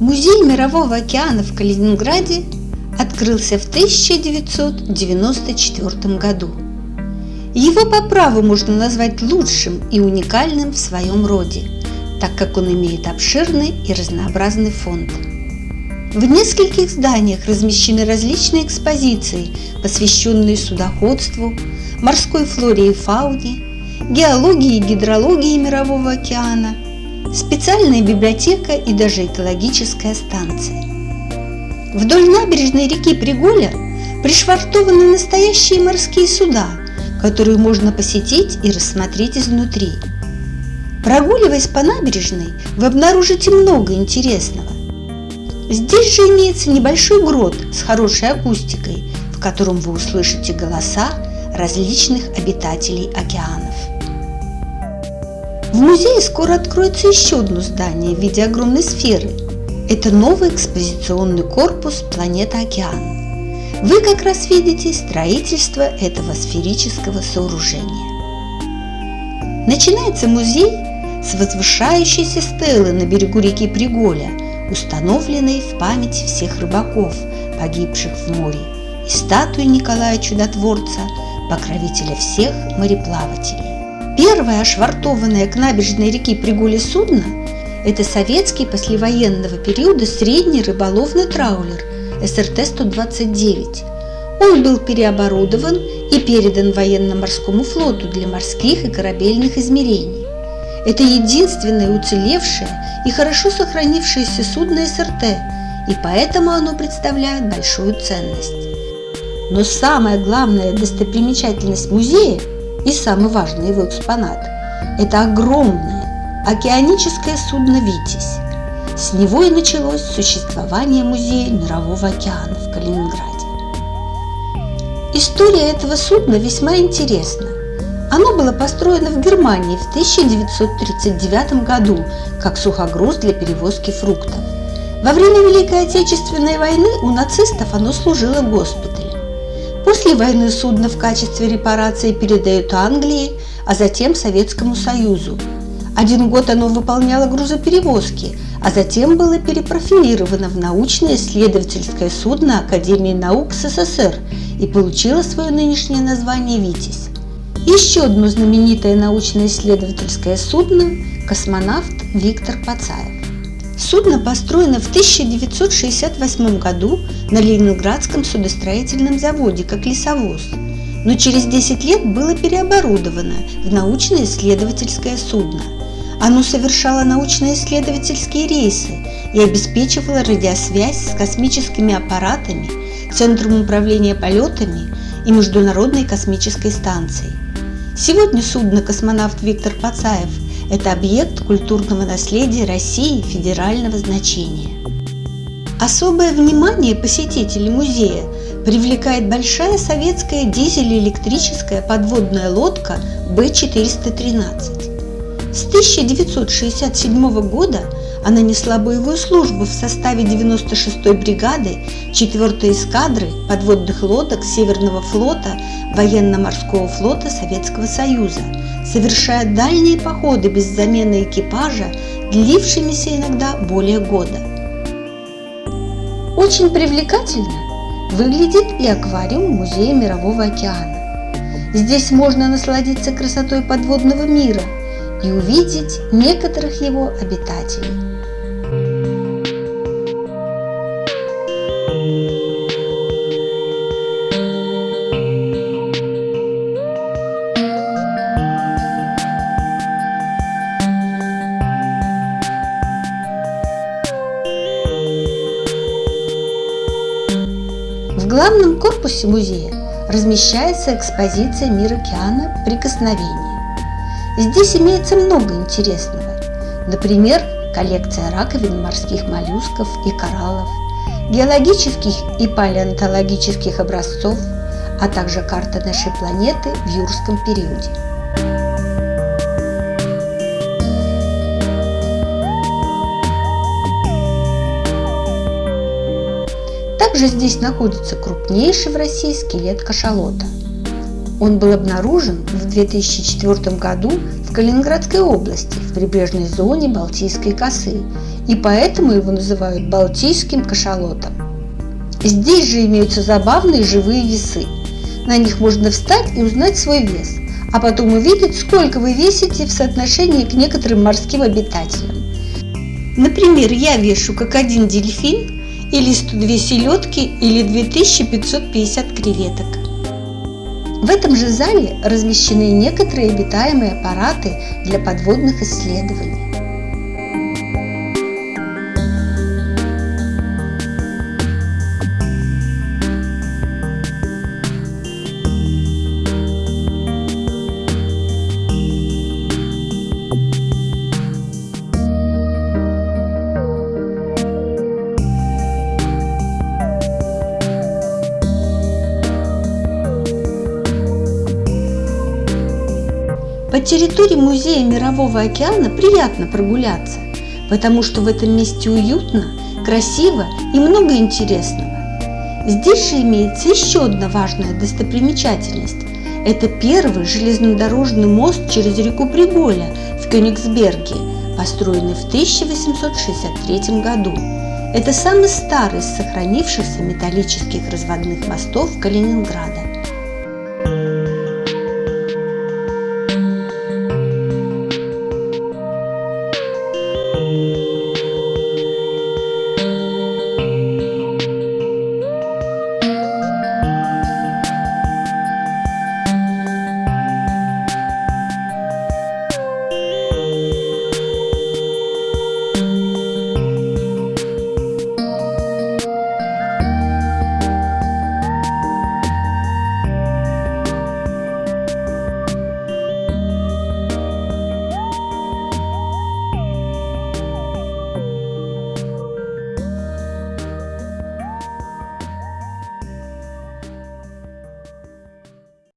Музей Мирового океана в Калининграде открылся в 1994 году. Его по праву можно назвать лучшим и уникальным в своем роде, так как он имеет обширный и разнообразный фонд. В нескольких зданиях размещены различные экспозиции, посвященные судоходству, морской флоре и фауне, геологии и гидрологии Мирового океана, специальная библиотека и даже экологическая станция. Вдоль набережной реки Приголя пришвартованы настоящие морские суда, которые можно посетить и рассмотреть изнутри. Прогуливаясь по набережной, вы обнаружите много интересного. Здесь же имеется небольшой грот с хорошей акустикой, в котором вы услышите голоса различных обитателей океанов. В музее скоро откроется еще одно здание в виде огромной сферы. Это новый экспозиционный корпус «Планета Океан». Вы как раз видите строительство этого сферического сооружения. Начинается музей с возвышающейся стелы на берегу реки Приголя, установленной в память всех рыбаков, погибших в море, и статуи Николая Чудотворца, покровителя всех мореплавателей. Первое ошвартованное к набережной реки Пригули судно – это советский послевоенного периода средний рыболовный траулер СРТ-129. Он был переоборудован и передан военно-морскому флоту для морских и корабельных измерений. Это единственное уцелевшее и хорошо сохранившееся судно СРТ, и поэтому оно представляет большую ценность. Но самая главная достопримечательность музея и самый важный его экспонат – это огромное океаническое судно «Витязь». С него и началось существование Музея Мирового океана в Калининграде. История этого судна весьма интересна. Оно было построено в Германии в 1939 году как сухогруз для перевозки фруктов. Во время Великой Отечественной войны у нацистов оно служило госпиталем. После войны судно в качестве репарации передают Англии, а затем Советскому Союзу. Один год оно выполняло грузоперевозки, а затем было перепрофилировано в научно-исследовательское судно Академии наук СССР и получило свое нынешнее название «Витязь». Еще одно знаменитое научно-исследовательское судно – космонавт Виктор Пацаев. Судно построено в 1968 году на Ленинградском судостроительном заводе как лесовоз, но через 10 лет было переоборудовано в научно-исследовательское судно. Оно совершало научно-исследовательские рейсы и обеспечивало радиосвязь с космическими аппаратами, Центром управления полетами и Международной космической станцией. Сегодня судно «Космонавт Виктор Пацаев» Это объект культурного наследия России федерального значения. Особое внимание посетителей музея привлекает большая советская дизель-электрическая подводная лодка Б-413. С 1967 года она несла боевую службу в составе 96-й бригады 4-й эскадры подводных лодок Северного флота Военно-морского флота Советского Союза – совершая дальние походы без замены экипажа, длившимися иногда более года. Очень привлекательно выглядит и аквариум Музея Мирового океана. Здесь можно насладиться красотой подводного мира и увидеть некоторых его обитателей. главном корпусе музея размещается экспозиция «Мир океана. Прикосновение». Здесь имеется много интересного. Например, коллекция раковин морских моллюсков и кораллов, геологических и палеонтологических образцов, а также карта нашей планеты в юрском периоде. Также здесь находится крупнейший в России скелет кашалота. Он был обнаружен в 2004 году в Калининградской области в прибрежной зоне Балтийской косы, и поэтому его называют Балтийским кашалотом. Здесь же имеются забавные живые весы. На них можно встать и узнать свой вес, а потом увидеть, сколько вы весите в соотношении к некоторым морским обитателям. Например, я вешу как один дельфин, или 102 селедки, или 2550 креветок. В этом же зале размещены некоторые обитаемые аппараты для подводных исследований. По территории Музея Мирового океана приятно прогуляться, потому что в этом месте уютно, красиво и много интересного. Здесь же имеется еще одна важная достопримечательность. Это первый железнодорожный мост через реку Приголя в Кёнигсберге, построенный в 1863 году. Это самый старый из сохранившихся металлических разводных мостов Калининграда.